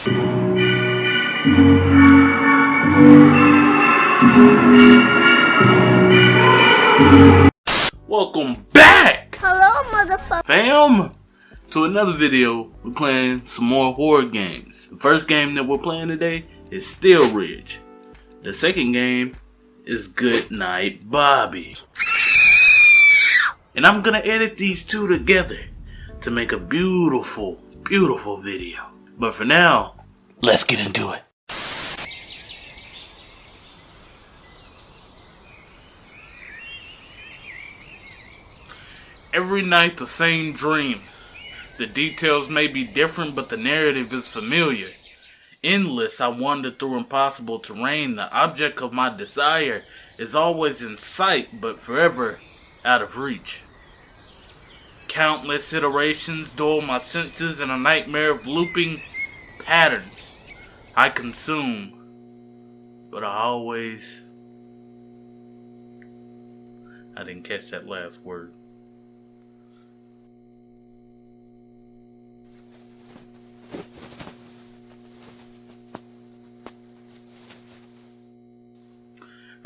Welcome back! Hello, motherfucker. Fam! To another video, we're playing some more horror games. The first game that we're playing today is Steel Ridge. The second game is Good Night Bobby. And I'm gonna edit these two together to make a beautiful, beautiful video. But for now, let's get into it. Every night the same dream. The details may be different, but the narrative is familiar. Endless, I wander through impossible terrain. The object of my desire is always in sight, but forever out of reach. Countless iterations dull my senses in a nightmare of looping patterns. I consume, but I always. I didn't catch that last word.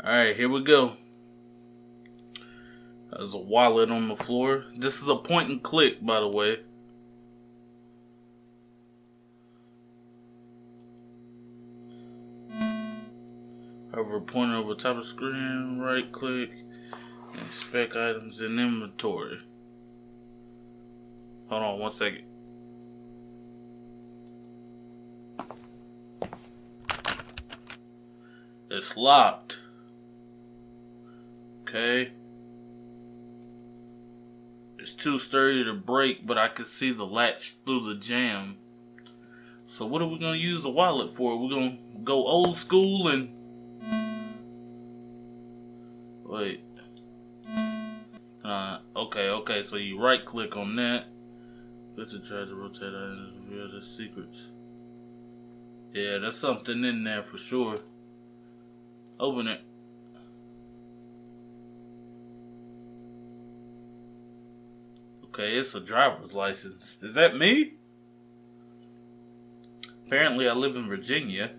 Alright, here we go. There's a wallet on the floor. This is a point and click, by the way. Hover pointer over top of screen, right click, inspect items in inventory. Hold on one second. It's locked. Okay. It's too sturdy to break, but I can see the latch through the jam. So what are we gonna use the wallet for? We're gonna go old school and okay. So you right click on that. Let's try to rotate items and reveal the secrets. Yeah, there's something in there for sure. Open it. Okay, it's a driver's license. Is that me? Apparently, I live in Virginia.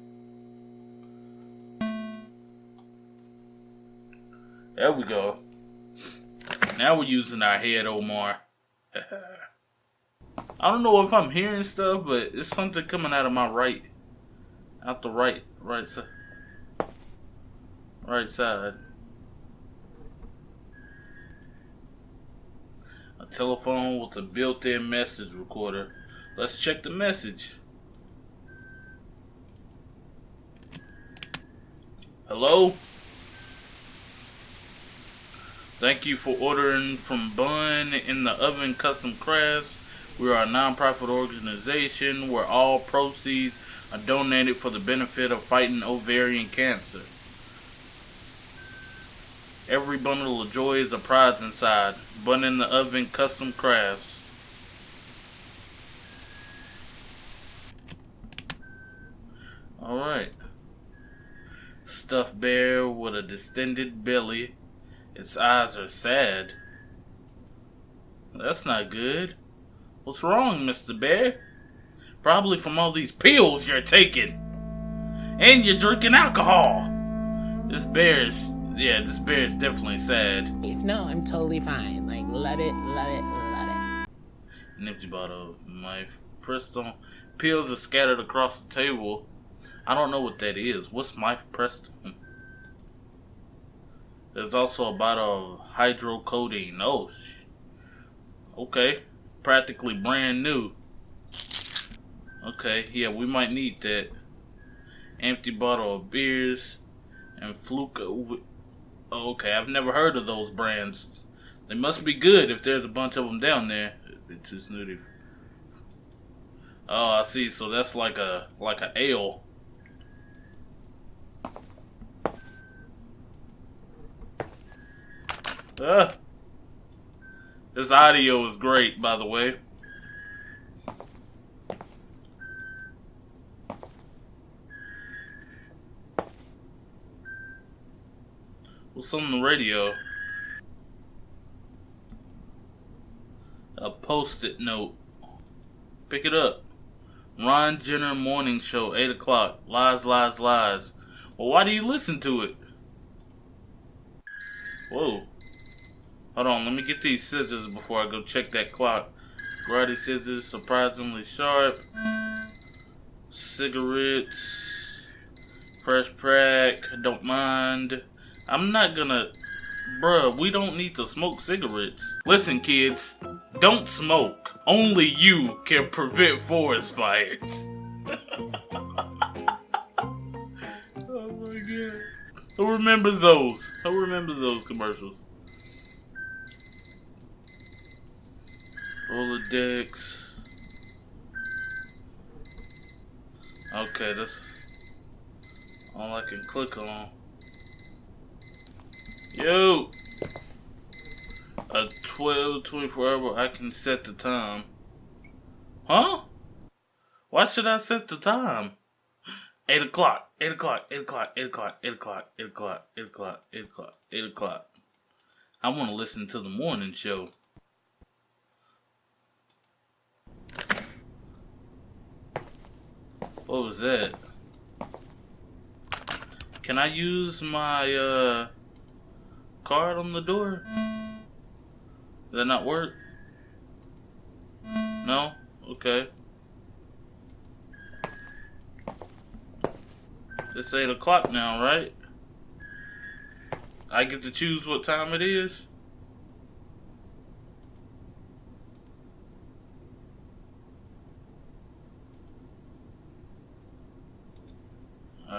There we go. Now we're using our head, Omar. I don't know if I'm hearing stuff, but it's something coming out of my right, out the right, right side, right side. A telephone with a built-in message recorder. Let's check the message. Hello? Thank you for ordering from Bun in the Oven Custom Crafts. We are a non-profit organization where all proceeds are donated for the benefit of fighting ovarian cancer. Every bundle of joy is a prize inside. Bun in the Oven Custom Crafts. Alright. Stuffed bear with a distended belly. Its eyes are sad. That's not good. What's wrong, Mr. Bear? Probably from all these pills you're taking. And you're drinking alcohol. This bear is, yeah, this bear is definitely sad. No, I'm totally fine. Like, love it, love it, love it. An empty bottle of my Preston. Pills are scattered across the table. I don't know what that is. What's my Preston? There's also a bottle of hydrocodone. Oh, okay. Practically brand new. Okay, yeah, we might need that. Empty bottle of beers and fluke. Oh, okay, I've never heard of those brands. They must be good if there's a bunch of them down there. It's too snooty. Oh, I see. So that's like a like a ale. Ah. This audio is great, by the way. What's on the radio? A post-it note. Pick it up. Ron Jenner Morning Show, 8 o'clock. Lies, lies, lies. Well, why do you listen to it? Whoa. Hold on, let me get these scissors before I go check that clock. Karate scissors, surprisingly sharp. Cigarettes. Fresh pack, don't mind. I'm not gonna. Bruh, we don't need to smoke cigarettes. Listen, kids, don't smoke. Only you can prevent forest fires. oh my god. Who remembers those? Who remembers those commercials? Rolodex. Okay, that's all I can click on. Yo! A 12, 24 hour, I can set the time. Huh? Why should I set the time? 8 o'clock, 8 o'clock, 8 o'clock, 8 o'clock, 8 o'clock, 8 o'clock, 8 o'clock, 8 o'clock, 8 o'clock. I want to listen to the morning show. What was that? Can I use my uh, card on the door? Did that not work? No? Okay. It's 8 o'clock now, right? I get to choose what time it is?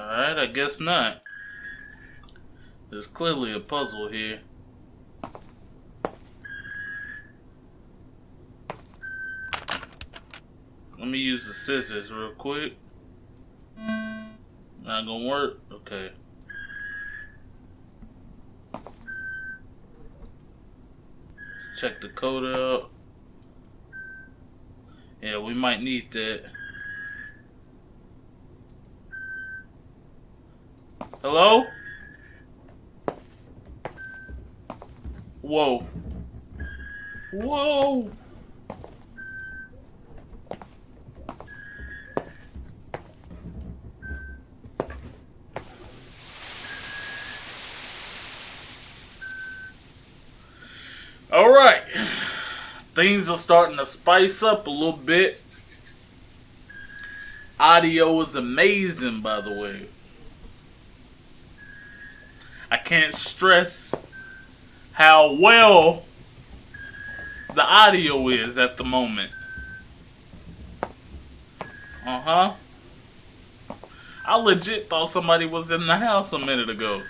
Alright, I guess not. There's clearly a puzzle here. Let me use the scissors real quick. Not gonna work? Okay. Let's check the code out. Yeah, we might need that. Hello? Whoa. Whoa! Alright. Things are starting to spice up a little bit. Audio is amazing, by the way. Can't stress how well the audio is at the moment. Uh huh. I legit thought somebody was in the house a minute ago.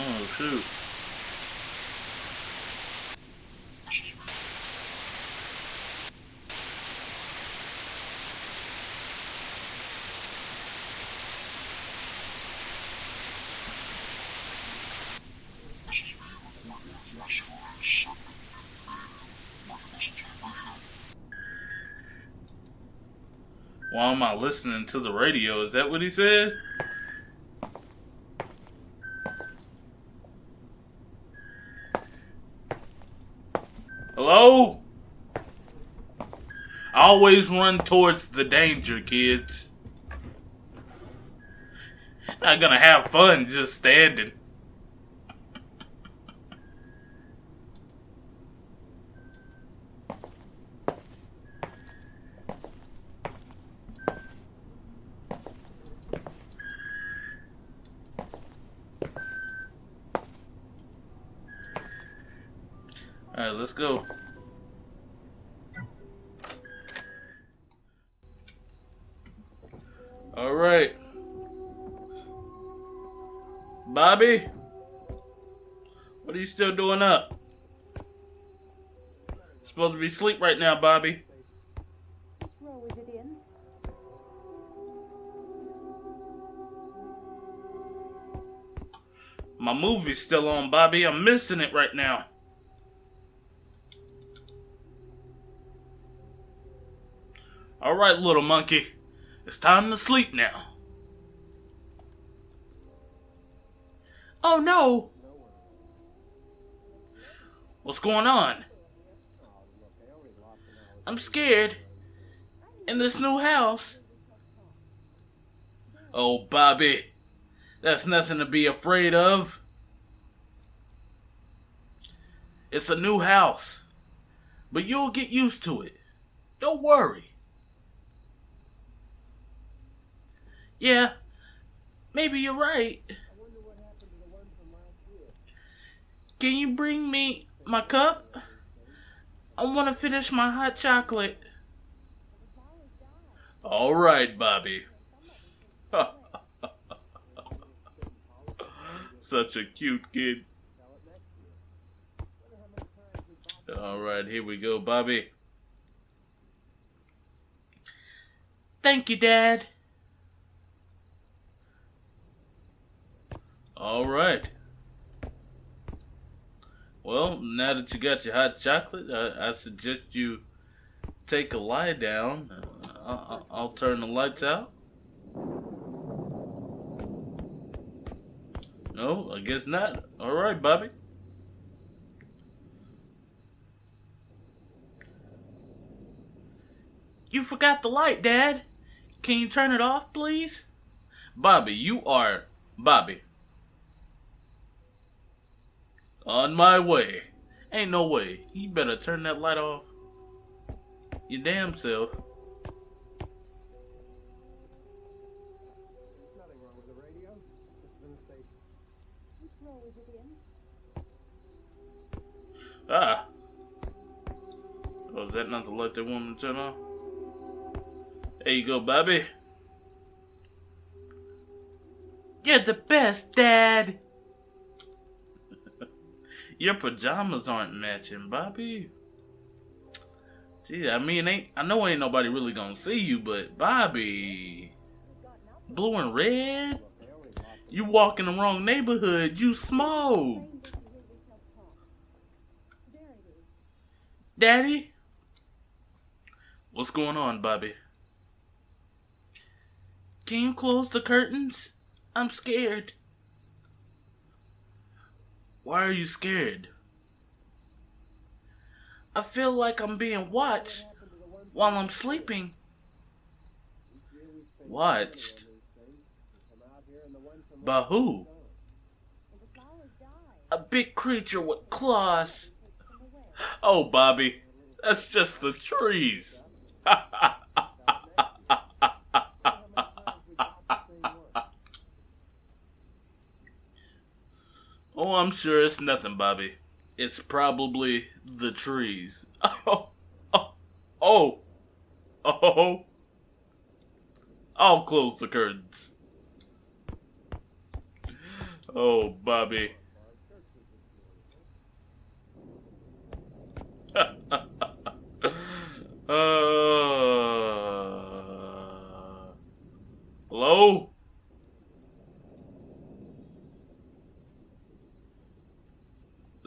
Oh, shoot. Why am I listening to the radio? Is that what he said? Hello? Always run towards the danger, kids. Not gonna have fun just standing. Still doing up? Supposed to be asleep right now, Bobby. My movie's still on, Bobby. I'm missing it right now. Alright, little monkey. It's time to sleep now. Oh no! What's going on? I'm scared. In this new house. Oh, Bobby. That's nothing to be afraid of. It's a new house. But you'll get used to it. Don't worry. Yeah, maybe you're right. Can you bring me my cup? I want to finish my hot chocolate. All right, Bobby. Such a cute kid. All right, here we go, Bobby. Thank you, Dad. All right. Well, now that you got your hot chocolate, I, I suggest you take a lie down. Uh, I'll, I'll turn the lights out. No, I guess not. All right, Bobby. You forgot the light, Dad. Can you turn it off, please? Bobby, you are Bobby. On my way. Ain't no way. You better turn that light off. You damn self. Ah. Oh, is that not the light that woman turn on? There you go, Bobby. You're the best, Dad. Your pajamas aren't matching, Bobby. Gee, I mean, ain't I know ain't nobody really gonna see you, but Bobby, blue and red. You walk in the wrong neighborhood. You smoked. Daddy. What's going on, Bobby? Can you close the curtains? I'm scared. Why are you scared? I feel like I'm being watched while I'm sleeping. Watched? By who? A big creature with claws. Oh, Bobby, that's just the trees. oh, I'm sure it's nothing, Bobby. It's probably the trees. Oh, oh, oh, oh. I'll close the curtains. Oh, Bobby. Uh, hello?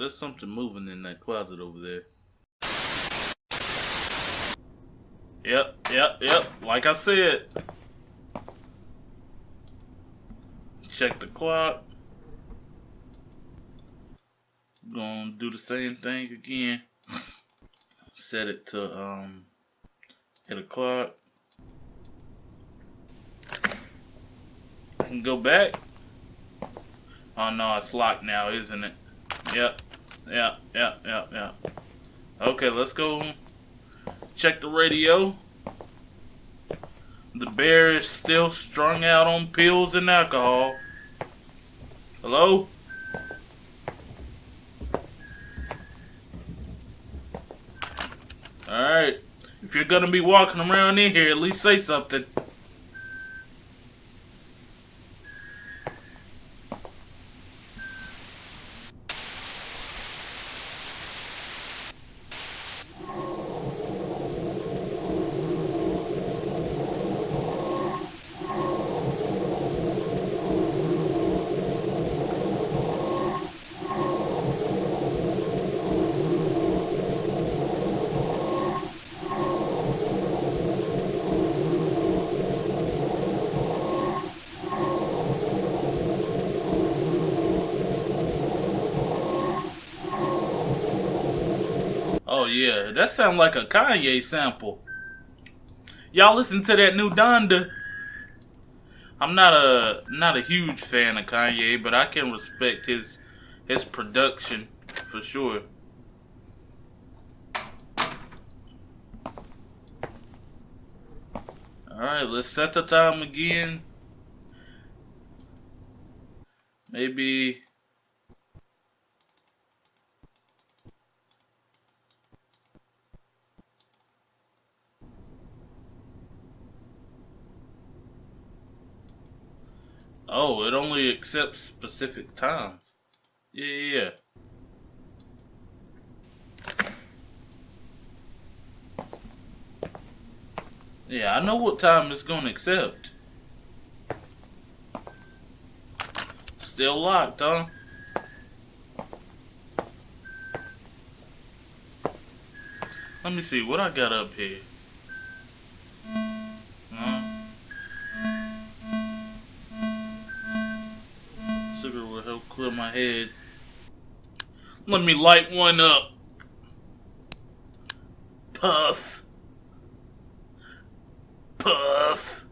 There's something moving in that closet over there. Yep, yep, yep. Like I said. Check the clock. Gonna do the same thing again set it to um eight o'clock. I can go back. Oh no, it's locked now, isn't it? Yep. Yep, yeah, yeah, yeah. Okay, let's go check the radio. The bear is still strung out on pills and alcohol. Hello? Alright. If you're gonna be walking around in here, at least say something. That sounds like a Kanye sample. Y'all listen to that new Donda. I'm not a not a huge fan of Kanye, but I can respect his his production for sure. Alright, let's set the time again. Maybe Oh, it only accepts specific times. Yeah, yeah, yeah. Yeah, I know what time it's gonna accept. Still locked, huh? Let me see what I got up here. Head. Let me light one up. Puff. Puff.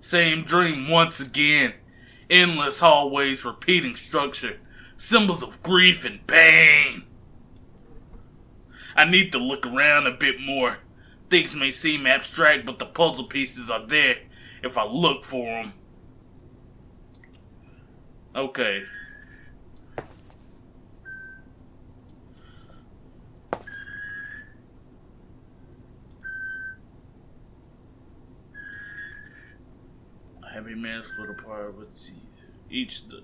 Same dream once again. Endless hallways, repeating structure. Symbols of grief and pain. I need to look around a bit more. Things may seem abstract, but the puzzle pieces are there if I look for them. Okay. Happy marriage split apart each the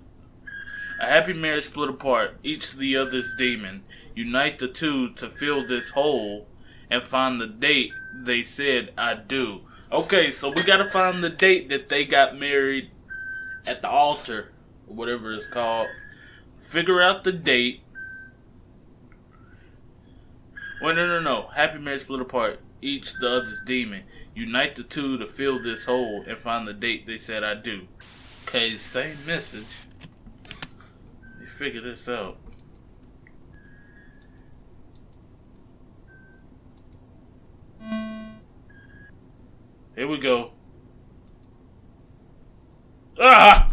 a happy marriage split apart, each the other's demon. Unite the two to fill this hole and find the date they said I do. Okay, so we gotta find the date that they got married at the altar, or whatever it's called. Figure out the date. Wait, no, no, no. Happy marriage split apart, each the other's demon. Unite the two to fill this hole and find the date they said I do. Okay, same message. Me figure this out. Here we go. Ah!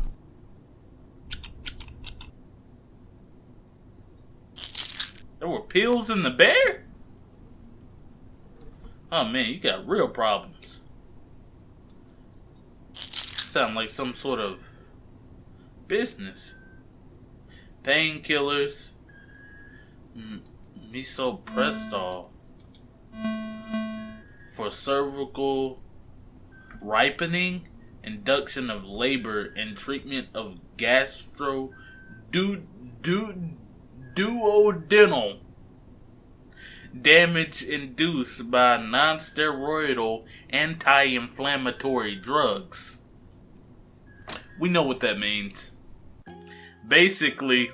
There were pills in the bear? Oh man, you got real problems. Sound like some sort of business. Painkillers. Misoprostol. For cervical ripening, induction of labor, and treatment of gastro du, du, duodenal damage induced by non-steroidal anti-inflammatory drugs. We know what that means. Basically,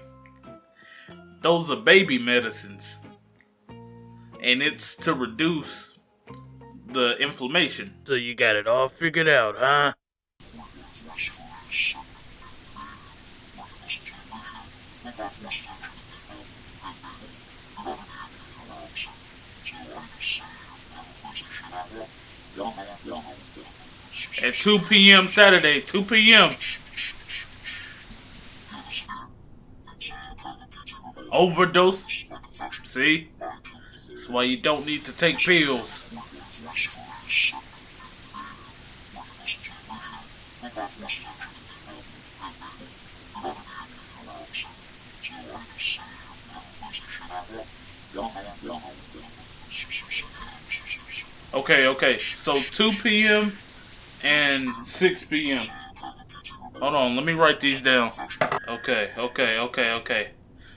those are baby medicines. And it's to reduce the inflammation. So you got it all figured out, huh? At 2 p.m. Saturday, 2 p.m. Overdose. See? That's why you don't need to take pills. Okay, okay. So 2 p.m. and 6 p.m. Hold on, let me write these down. Okay, okay, okay, okay.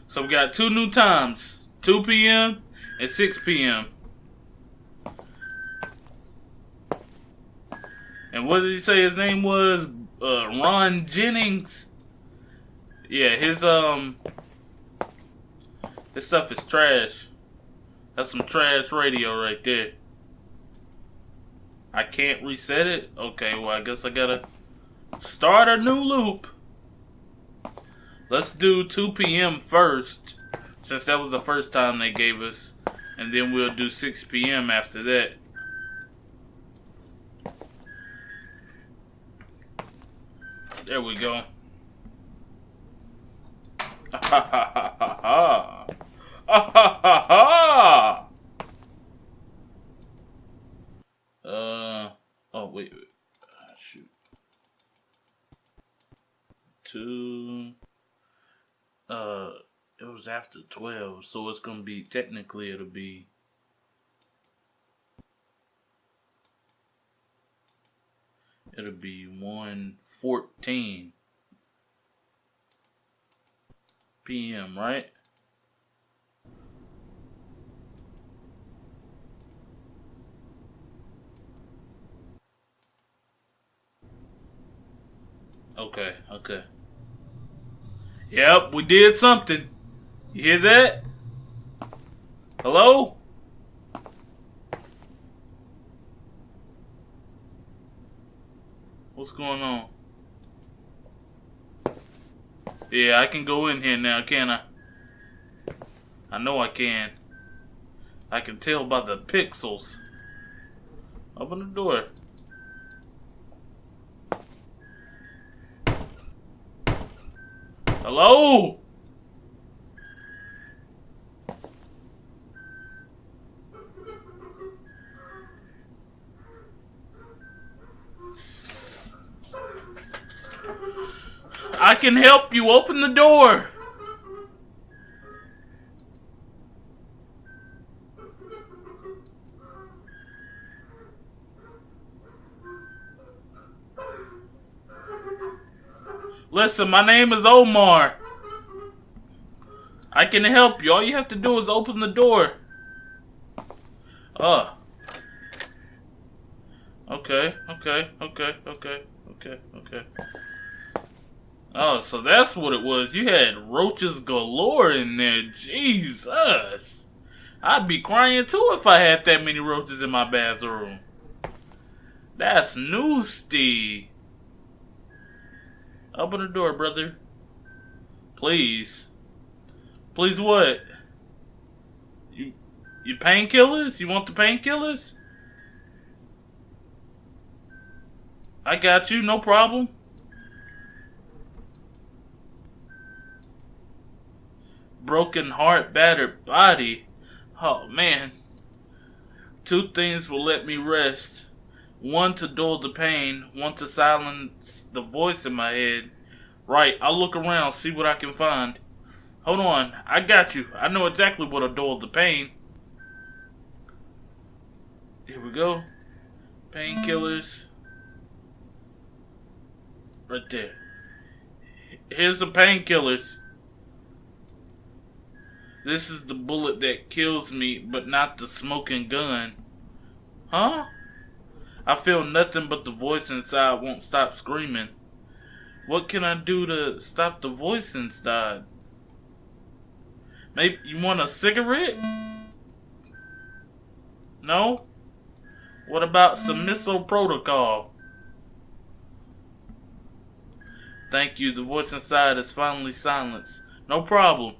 So we got two new times 2 p.m. and 6 p.m. And what did he say his name was? Uh, Ron Jennings. Yeah, his um, this stuff is trash. That's some trash radio right there. I can't reset it? Okay, well, I guess I gotta start a new loop. Let's do 2 p.m. first, since that was the first time they gave us And then we'll do 6 p.m. after that. There we go. Ha ha ha ha ha. Ha ha ha. Uh oh wait, wait. Ah, shoot. Two uh it was after twelve, so it's gonna be technically it'll be it'll be one fourteen PM, right? Okay, okay. Yep, we did something. You hear that? Hello? What's going on? Yeah, I can go in here now, can I? I know I can. I can tell by the pixels. Open the door. Hello? I can help you. Open the door. Listen, my name is Omar. I can help you. All you have to do is open the door. Oh. Okay, okay, okay, okay, okay, okay. Oh, so that's what it was. You had roaches galore in there. Jesus. I'd be crying too if I had that many roaches in my bathroom. That's nasty. Open the door, brother. Please. Please what? You you painkillers? You want the painkillers? I got you, no problem. Broken heart, battered body. Oh man. Two things will let me rest. One to dull the pain, one to silence the voice in my head. Right, I'll look around, see what I can find. Hold on, I got you. I know exactly what'll dull the pain. Here we go. Painkillers. Right there. Here's the painkillers. This is the bullet that kills me, but not the smoking gun. Huh? I feel nothing but the voice inside won't stop screaming. What can I do to stop the voice inside? Maybe you want a cigarette? No? What about some missile protocol? Thank you. The voice inside is finally silenced. No problem.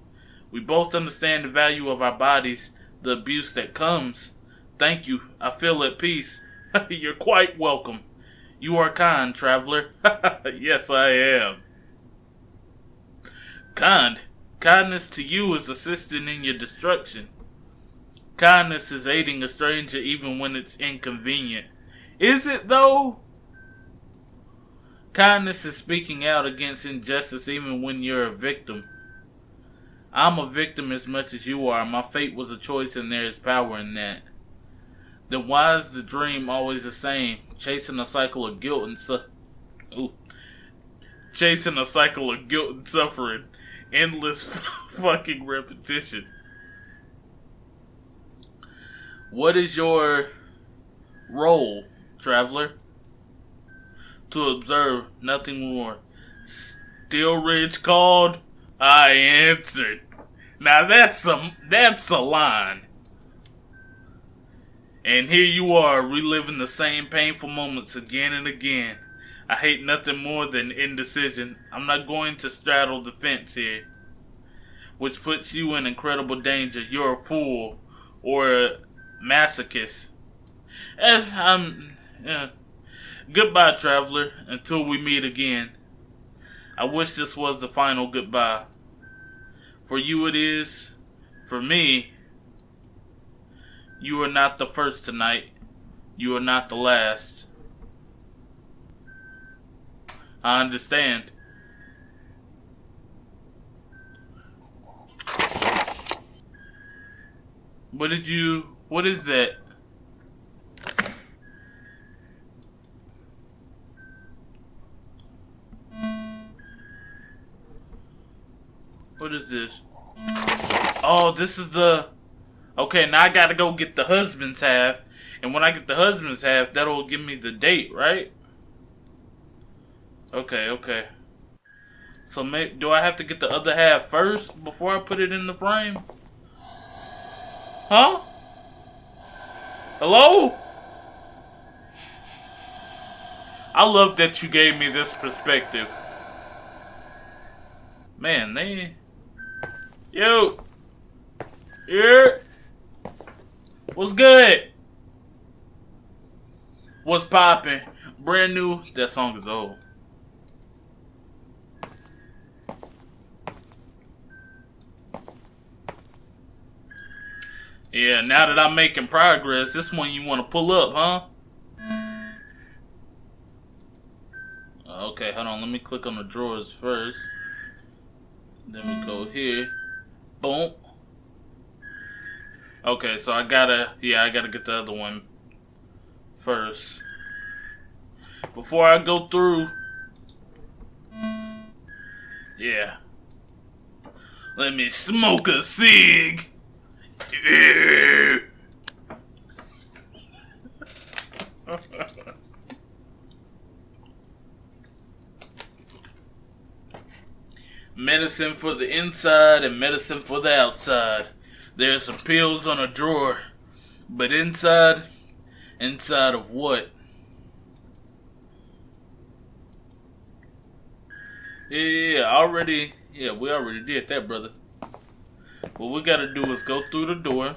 We both understand the value of our bodies, the abuse that comes. Thank you. I feel at peace. You're quite welcome. You are kind, traveler. yes, I am. Kind. Kindness to you is assisting in your destruction. Kindness is aiding a stranger even when it's inconvenient. Is it though? Kindness is speaking out against injustice even when you're a victim. I'm a victim as much as you are. My fate was a choice and there is power in that. Then why is the dream always the same? Chasing a cycle of guilt and su- Ooh. Chasing a cycle of guilt and suffering. Endless fucking repetition. What is your role, traveler? To observe, nothing more. Steel Ridge called. I answered. Now that's a that's a line. And here you are, reliving the same painful moments again and again. I hate nothing more than indecision. I'm not going to straddle the fence here, which puts you in incredible danger. You're a fool. or a masochist. As I'm, yeah. Goodbye, traveler, until we meet again. I wish this was the final goodbye. For you it is. For me, you are not the first tonight. You are not the last. I understand. What did you. What is that? What is this? Oh, this is the. Okay, now I gotta go get the husband's half. And when I get the husband's half, that'll give me the date, right? Okay, okay. So, may, do I have to get the other half first before I put it in the frame? Huh? Hello? I love that you gave me this perspective. Man, they. Yo! Here! What's good? What's poppin'? Brand new. That song is old. Yeah, now that I'm making progress, this one you want to pull up, huh? Okay, hold on. Let me click on the drawers first. Then we go here. Boom. Okay, so I gotta, yeah, I gotta get the other one first. Before I go through, yeah. Let me smoke a cig. medicine for the inside and medicine for the outside. There's some pills on a drawer, but inside, inside of what? Yeah, yeah, already, yeah, we already did that, brother. What we gotta do is go through the door.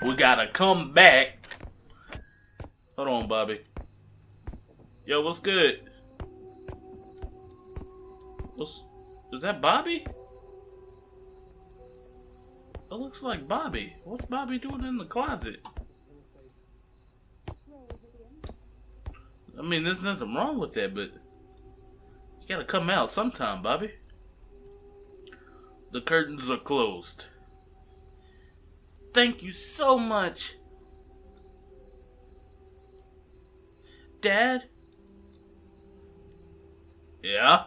We gotta come back. Hold on, Bobby. Yo, what's good? What's is that Bobby? It looks like Bobby. What's Bobby doing in the closet? I mean, there's nothing wrong with that, but you gotta come out sometime, Bobby. The curtains are closed. Thank you so much. Dad? Yeah?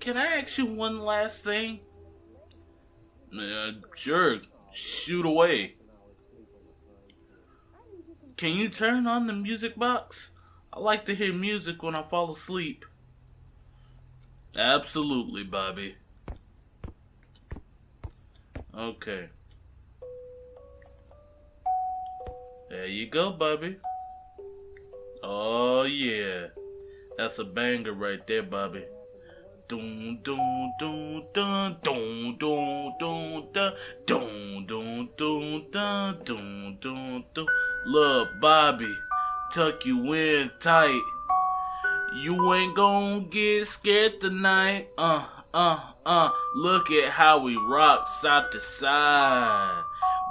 Can I ask you one last thing? Uh, sure. Shoot away. Can you turn on the music box? I like to hear music when I fall asleep. Absolutely, Bobby. Okay. There you go, Bobby. Oh, yeah. That's a banger right there, Bobby. Doom doom doom dun doom doom doom dun doom doom doom dun doom doom doom Look, Bobby, tuck you in tight. You ain't gonna get scared tonight. Uh, uh, uh. Look at how we rock side to side.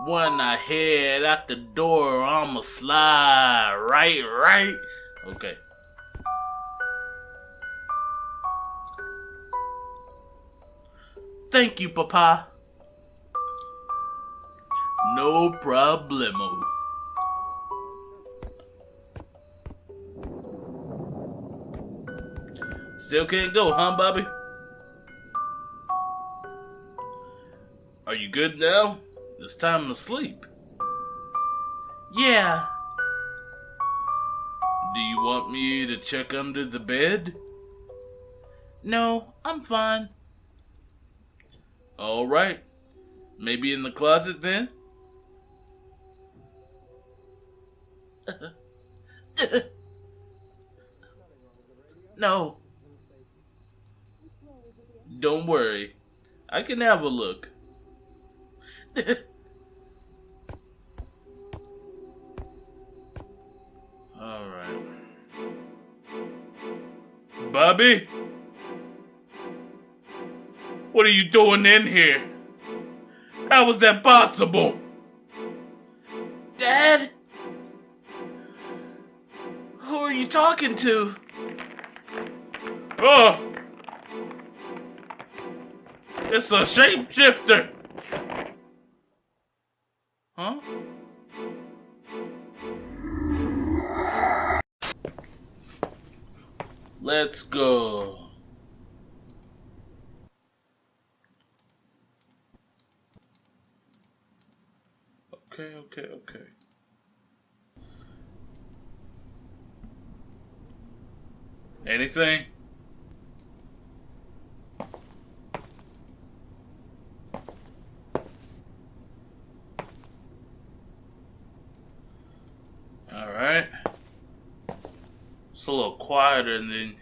When I head out the door, I'ma slide. Right, right. Okay. Thank you, Papa. No problemo. Still can't go, huh, Bobby? Are you good now? It's time to sleep. Yeah. Do you want me to check under the bed? No, I'm fine. All right. Maybe in the closet then? no. Don't worry. I can have a look. All right. Bobby? What are you doing in here? How was that possible? Dad? Who are you talking to? Oh! It's a shapeshifter! Huh? Let's go. Okay, okay, okay. Anything? Alright. It's a little quieter than.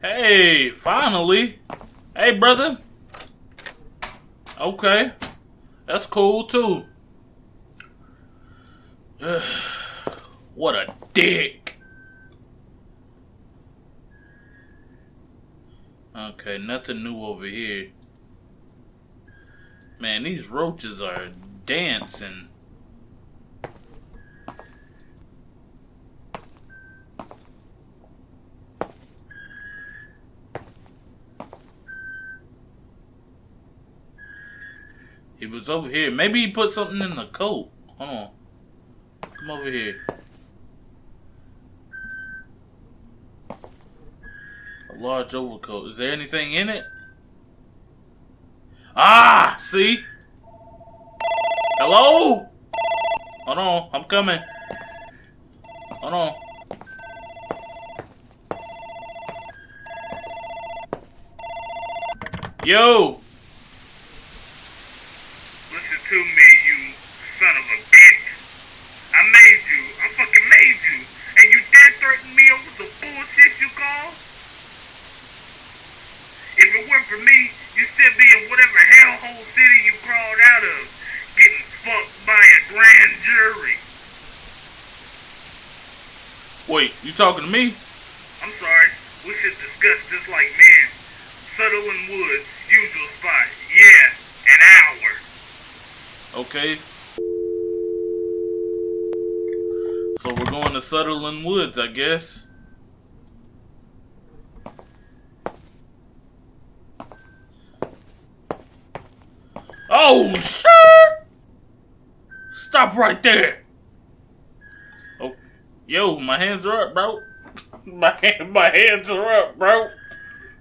Hey, finally. Hey, brother. Okay. That's cool, too. What a dick. Okay, nothing new over here. Man, these roaches are dancing. He was over here. Maybe he put something in the coat. Hold on. Over here. A large overcoat. Is there anything in it? Ah! See? Hello? Hold on. I'm coming. Hold on. Yo! Listen to me, you son of a bitch. I made you. I fucking made you. And you dare threaten me over the bullshit you call? For me, you'd still be in whatever hellhole city you crawled out of, getting fucked by a grand jury. Wait, you talking to me? I'm sorry. We should discuss this like men. Sutherland Woods, usual spot. Yeah, an hour. Okay. So we're going to Sutherland Woods, I guess. Oh shit! Stop right there. Oh, yo, my hands are up, bro. My my hands are up, bro.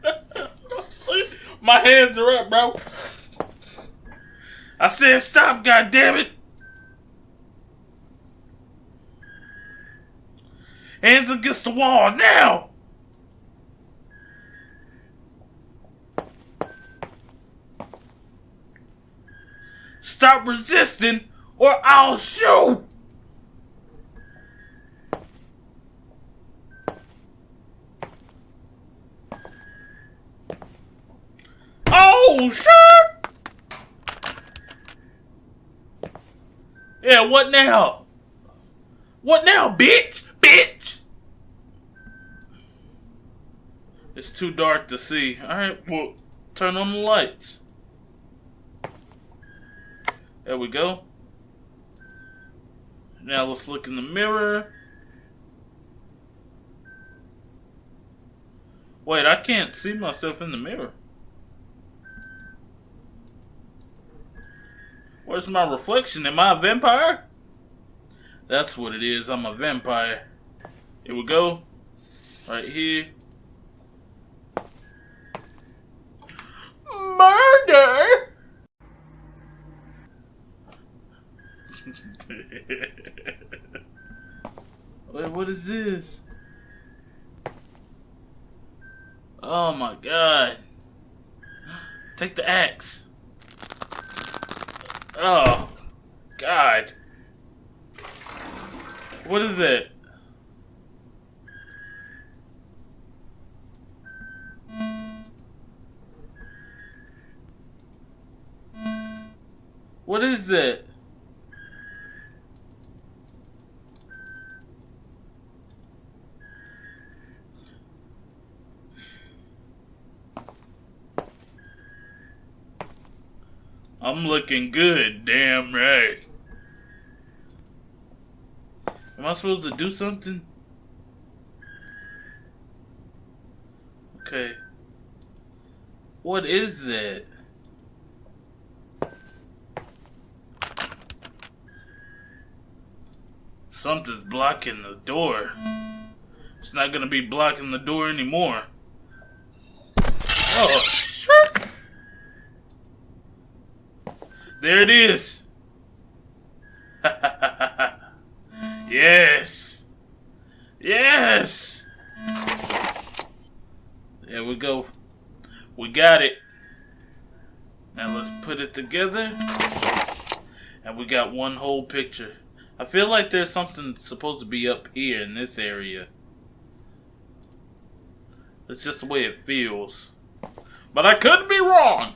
my hands are up, bro. I said stop, goddammit! Hands against the wall now! Stop resisting or I'll shoot! Oh shit! Yeah, what now? What now, bitch? Bitch! It's too dark to see. Alright, well, turn on the lights. There we go. Now let's look in the mirror. Wait, I can't see myself in the mirror. Where's my reflection? Am I a vampire? That's what it is. I'm a vampire. Here we go. Right here. Murder! Wait, what is this? Oh my god. Take the axe. Oh, God. What is it? What is that? I'm looking good, damn right. Am I supposed to do something? Okay. What is that? Something's blocking the door. It's not gonna be blocking the door anymore. Oh, shit! There it is. yes. Yes. There we go. We got it. Now let's put it together. And we got one whole picture. I feel like there's something supposed to be up here in this area. It's just the way it feels. But I could be wrong.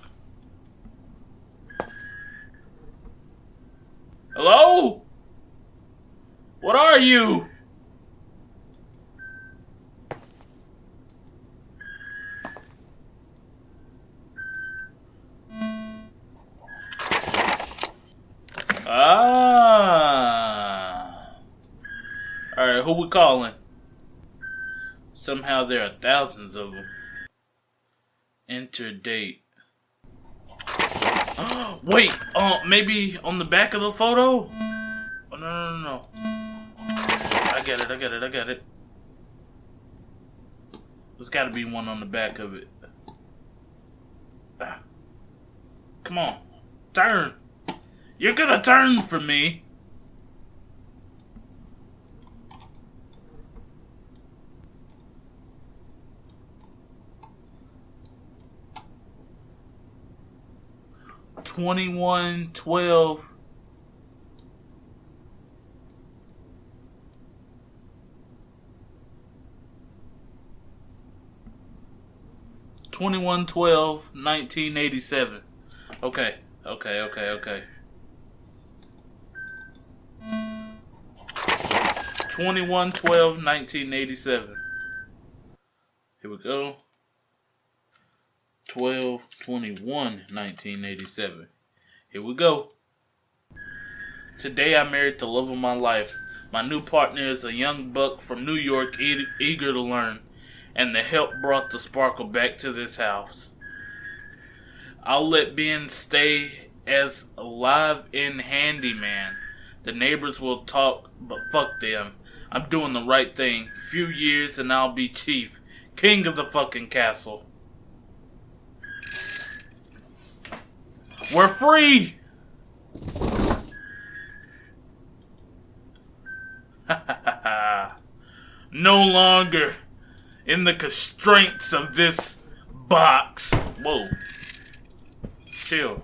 Hello? What are you? Ah. Alright, who we calling? Somehow there are thousands of them. Enter date. Wait, uh, maybe on the back of the photo? Oh, no, no, no, no. I get it, I get it, I get it. There's gotta be one on the back of it. Ah. Come on, turn. You're gonna turn for me. Twenty-one twelve. Twenty-one twelve nineteen eighty-seven. Okay, okay, okay, okay. 21 12 1987. Here we go. 12 21 1987. Here we go. Today I married the love of my life. My new partner is a young buck from New York e- eager to learn, and the help brought the sparkle back to this house. I'll let Ben stay as a live in handyman. The neighbors will talk, but fuck them. I'm doing the right thing. Few years and I'll be chief. King of the fucking castle. We're free! no longer in the constraints of this box. Whoa. Chill.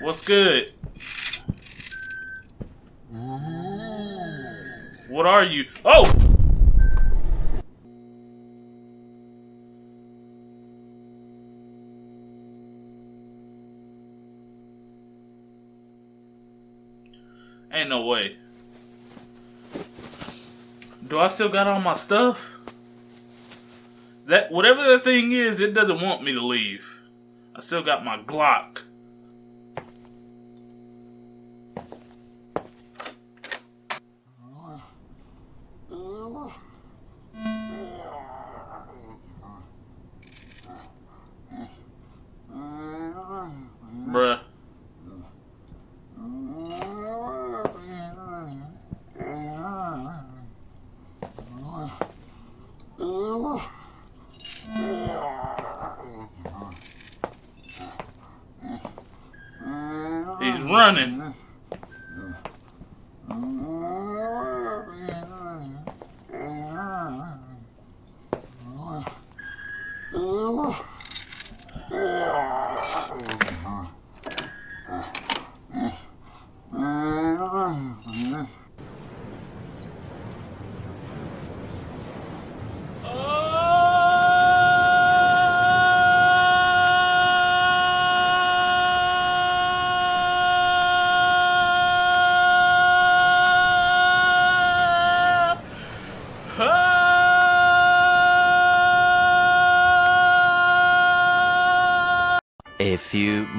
What's good? What are you? Oh! Ain't no way. Do I still got all my stuff? That whatever that thing is, it doesn't want me to leave. I still got my Glock.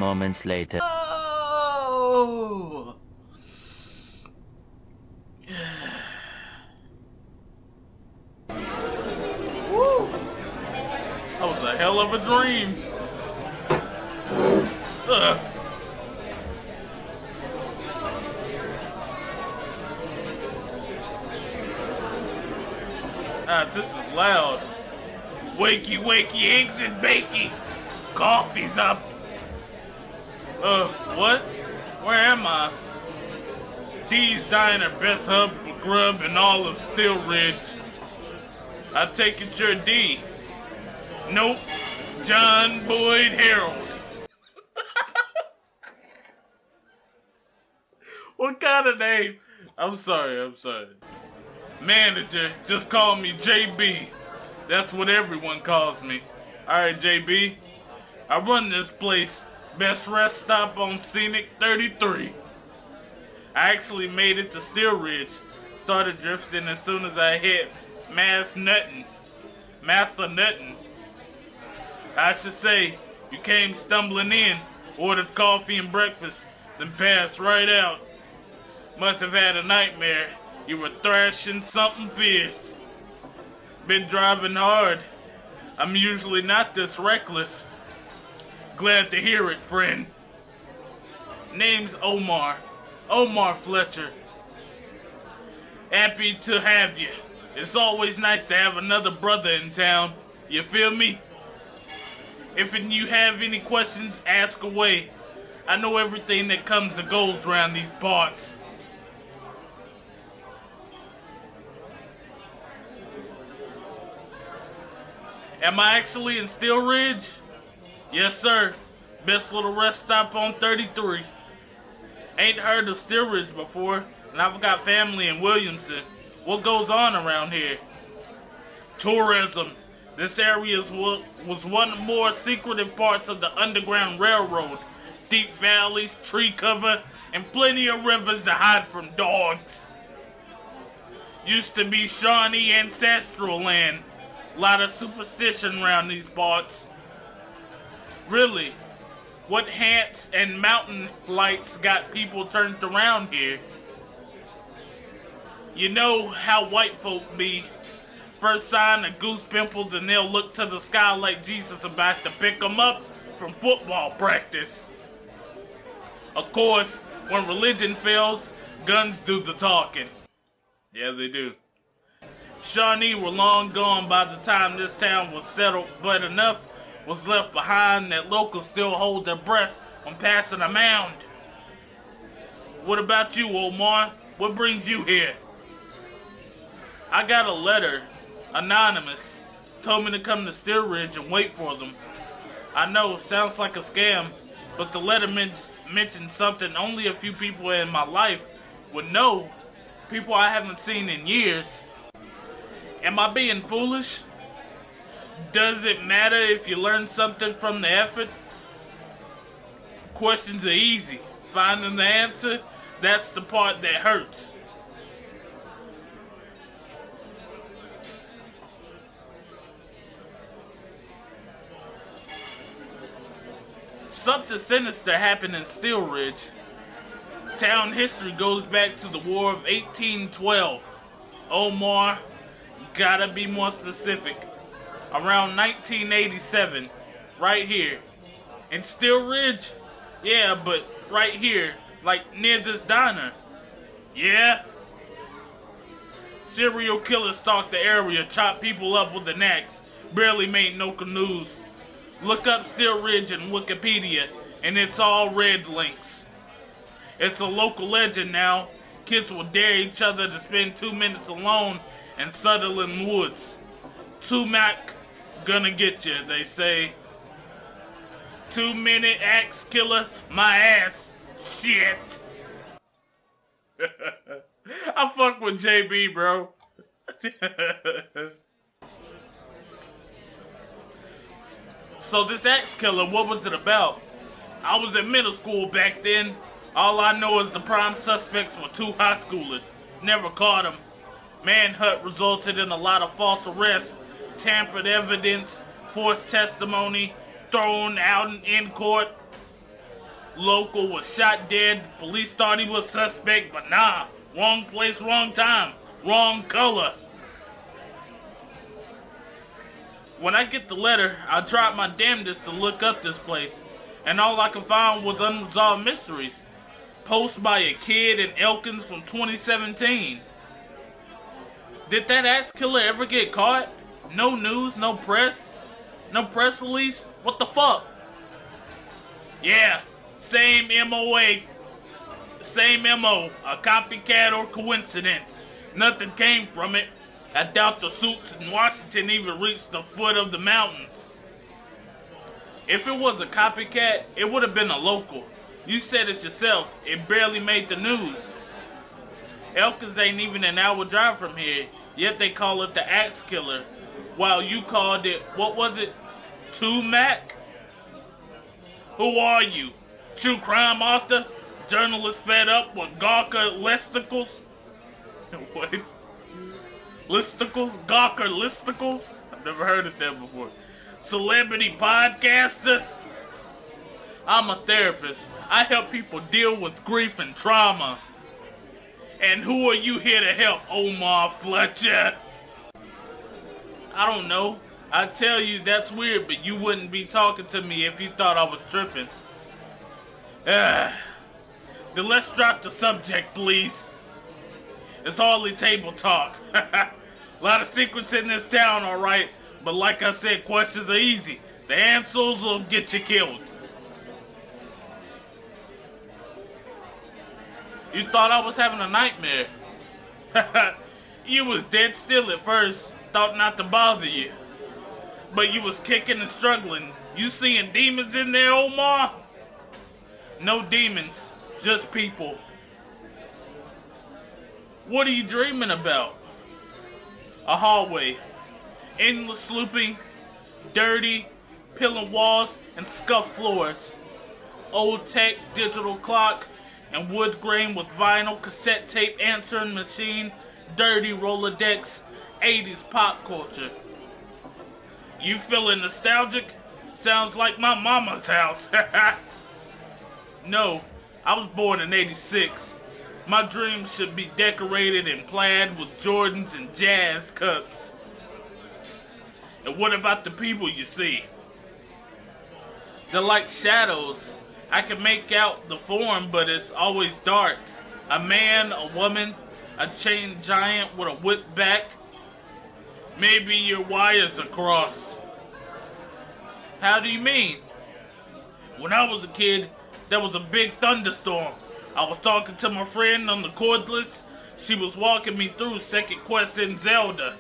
Moments later. Oh! That was a hell of a dream. Ugh. Ah, this is loud. Wakey, wakey, eggs and bakey. Coffee's up. What? Where am I? D's Diner, best hub for grub in all of Steel Ridge. I take it you're D. Nope. John Boyd Harold. what kind of name? I'm sorry, I'm sorry. Manager, just call me JB. That's what everyone calls me. Alright, JB. I run this place. Best rest stop on Scenic 33. I actually made it to Steel Ridge. Started drifting as soon as I hit Mass Nuttin. Massanutten. I should say, you came stumbling in, ordered coffee and breakfast, then passed right out. Must have had a nightmare. You were thrashing something fierce. Been driving hard. I'm usually not this reckless. Glad to hear it, friend. Name's Omar. Omar Fletcher. Happy to have you. It's always nice to have another brother in town. You feel me? If you have any questions, ask away. I know everything that comes and goes around these parts. Am I actually in Steel Ridge? Yes, sir. Best little rest stop on 33. Ain't heard of Steel Ridge before, and I've got family in Williamson. What goes on around here? Tourism. This area was one of the more secretive parts of the Underground Railroad. Deep valleys, tree cover, and plenty of rivers to hide from dogs. Used to be Shawnee ancestral land. A lot of superstition around these parts. Really, what hats and mountain lights got people turned around here? You know how white folk be. First sign of goose pimples and they'll look to the sky like Jesus about to pick 'em up from football practice. Of course, when religion fails, guns do the talking. Yeah, they do. Shawnee were long gone by the time this town was settled, but enough was left behind that locals still hold their breath when passing a mound. What about you, Omar? What brings you here? I got a letter, anonymous, told me to come to Steel Ridge and wait for them. I know, sounds like a scam, but the letter men- mentioned something only a few people in my life would know, people I haven't seen in years. Am I being foolish? Does it matter if you learn something from the effort? Questions are easy. Finding the answer, that's the part that hurts. Something sinister happened in Steel Ridge. Town history goes back to the War of 1812. Omar, gotta be more specific. Around 1987, right here. In Steel Ridge? Yeah, but right here, like near this diner. Yeah? Serial killer stalked the area, chopped people up with an axe, barely made no canoes. Look up Steel Ridge in Wikipedia, and it's all red links. It's a local legend now. Kids will dare each other to spend two minutes alone in Sutherland Woods. Two Mac gonna get you, they say. Two minute axe killer, my ass. Shit. I fuck with JB, bro. so this axe killer, what was it about? I was in middle school back then. All I know is the prime suspects were two high schoolers. Never caught them. Manhunt resulted in a lot of false arrests, tampered evidence, forced testimony, thrown out in- court. Local was shot dead. Police thought he was suspect, but nah. Wrong place, wrong time. Wrong color. When I get the letter, I tried my damnedest to look up this place, and all I could find was unresolved mysteries. Post by a kid in Elkins from 2017. Did that ass killer ever get caught? No news, no press, no press release? What the fuck? Yeah, same MOA, same MO, a copycat or coincidence. Nothing came from it. I doubt the suits in Washington even reached the foot of the mountains. If it was a copycat, it would have been a local. You said it yourself, it barely made the news. Elkins ain't even an hour drive from here, yet they call it the Axe Killer, while you called it, what was it, Two Mac? Who are you? True crime author? Journalist fed up with Gawker listicles? what? Listicles? Gawker listicles? I've never heard of that before. Celebrity podcaster? I'm a therapist. I help people deal with grief and trauma. And who are you here to help, Omar Fletcher? I don't know. I tell you that's weird, but you wouldn't be talking to me if you thought I was tripping. Ah. Then let's drop the subject, please. It's hardly table talk. A lot of secrets in this town, alright? But like I said, questions are easy. The answers will get you killed. You thought I was having a nightmare. you was dead still at first. Thought not to bother you. But you was kicking and struggling. You seeing demons in there, Omar? No demons, just people. What are you dreaming about? A hallway. Endless looping, dirty, peeling walls, and scuffed floors. Old tech digital clock and wood grain with vinyl cassette tape answering machine, dirty Rolodex, 80s pop culture. You feeling nostalgic? Sounds like my mama's house. no, I was born in 86. My dreams should be decorated and plaid with Jordans and jazz cups. And what about the people you see? They're like shadows. I can make out the form, but it's always dark. A man, a woman, a chained giant with a whip back. Maybe your wires are crossed. How do you mean? When I was a kid, there was a big thunderstorm. I was talking to my friend on the cordless. She was walking me through Second Quest in Zelda.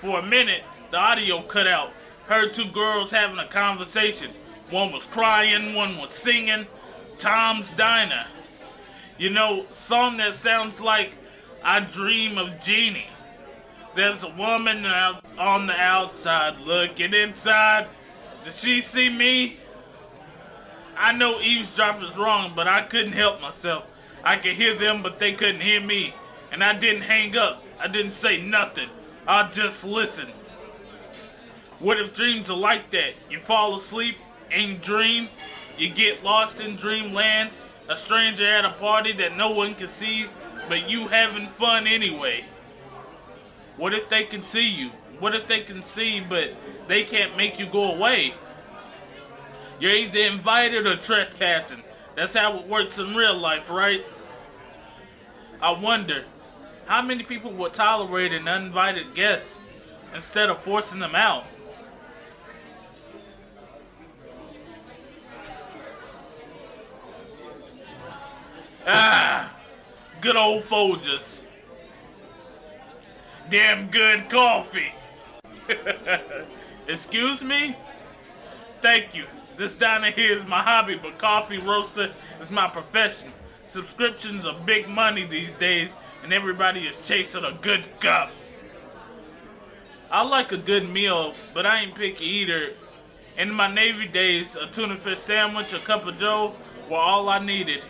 For a minute, the audio cut out. Heard two girls having a conversation. One was crying, one was singing. Tom's Diner. You know, song that sounds like I Dream of Jeannie. There's a woman out on the outside looking inside. Did she see me? I know eavesdrop is wrong, but I couldn't help myself. I could hear them, but they couldn't hear me. And I didn't hang up. I didn't say nothing. I just listened. What if dreams are like that? You fall asleep and dream, you get lost in dreamland, a stranger at a party that no one can see, but you having fun anyway. What if they can see you? What if they can see, but they can't make you go away? You're either invited or trespassing. That's how it works in real life, right? I wonder, how many people would tolerate an uninvited guest instead of forcing them out? Ah, good old Folgers. Damn good coffee. Excuse me? Thank you. This diner here is my hobby, but coffee roaster is my profession. Subscriptions are big money these days, and everybody is chasing a good cup. I like a good meal, but I ain't picky either. In my Navy days, a tuna fish sandwich, a cup of joe were all I needed.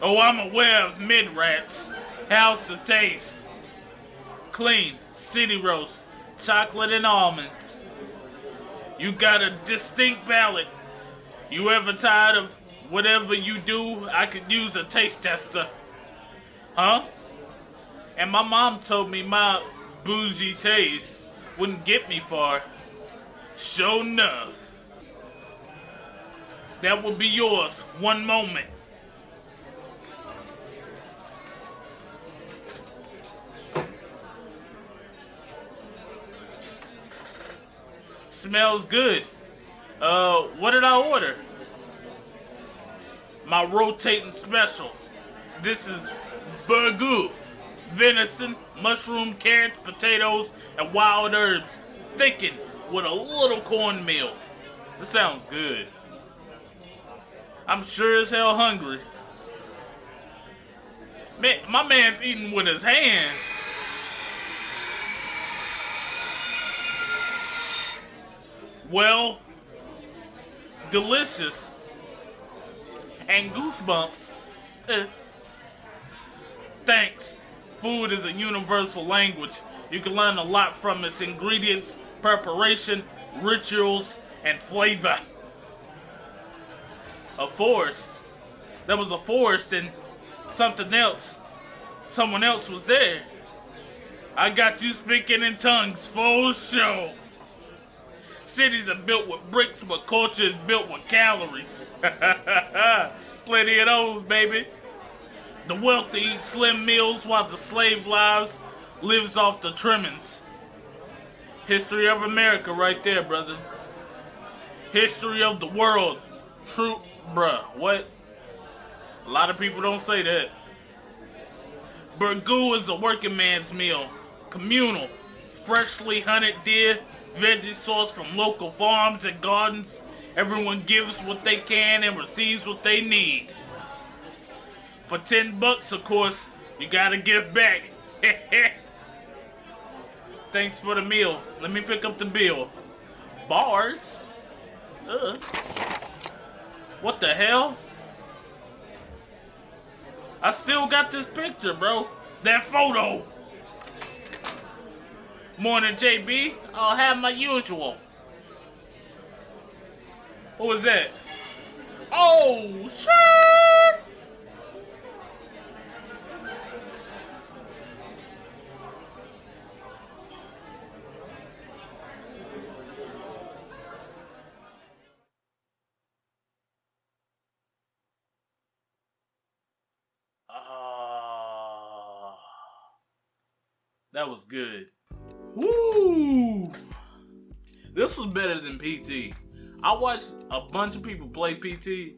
Oh, I'm aware of mid rats. How's the taste? Clean, city roast, chocolate and almonds. You got a distinct palate. You ever tired of whatever you do? I could use a taste tester. Huh? And my mom told me my bougie taste wouldn't get me far. Sure enough. That will be yours. One moment. Smells good. Uh, what did I order? My rotating special. This is burgoo, venison, mushroom, carrots, potatoes, and wild herbs, thickened with a little cornmeal. This sounds good. I'm sure as hell hungry. Man, my man's eating with his hand. Well, delicious and goosebumps. Eh. Thanks. Food is a universal language. You can learn a lot from its ingredients, preparation, rituals, and flavor. A forest. There was a forest and something else. Someone else was there. I got you speaking in tongues, full show. Cities are built with bricks, but culture is built with calories. Plenty of those, baby. The wealthy eat slim meals while the slave lives lives off the trimmings. History of America right there, brother. History of the world. True, bruh. What? A lot of people don't say that. Burgoo is a working man's meal. Communal. Freshly hunted deer, veggie sourced from local farms and gardens. Everyone gives what they can and receives what they need. For 10 bucks, of course, you gotta give back. Thanks for the meal. Let me pick up the bill. Bars? Ugh. What the hell? I still got this picture, bro. That photo. Morning, JB. I'll have my usual. What was that? Oh, shit! Ah, that was good. Woo! This was better than PT. I watched a bunch of people play PT.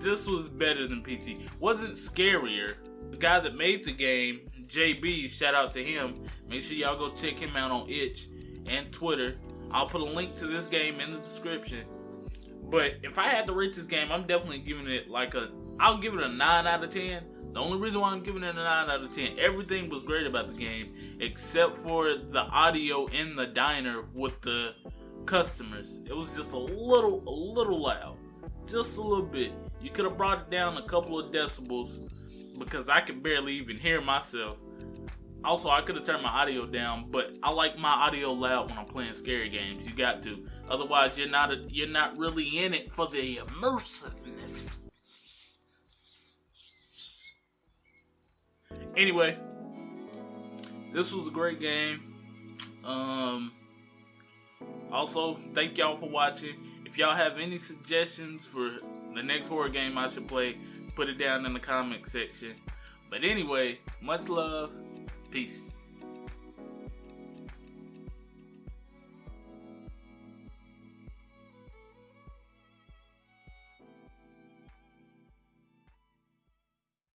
This was better than PT. Wasn't scarier. The guy that made the game, JB, shout out to him. Make sure y'all go check him out on Itch and Twitter. I'll put a link to this game in the description. But if I had to rate this game, I'm definitely giving it like a. I'll give it a 9 out of 10. The only reason why I'm giving it a 9 out of 10, everything was great about the game except for the audio in the diner with the customers. It was just a little, a little loud. Just a little bit. You could have brought it down a couple of decibels because I could barely even hear myself. Also, I could have turned my audio down, but I like my audio loud when I'm playing scary games. You got to. Otherwise, you're not a, you're not really in it for the immersiveness. Anyway, this was a great game. Um, also, thank y'all for watching. If y'all have any suggestions for the next horror game I should play, put it down in the comment section. But anyway, much love. Peace.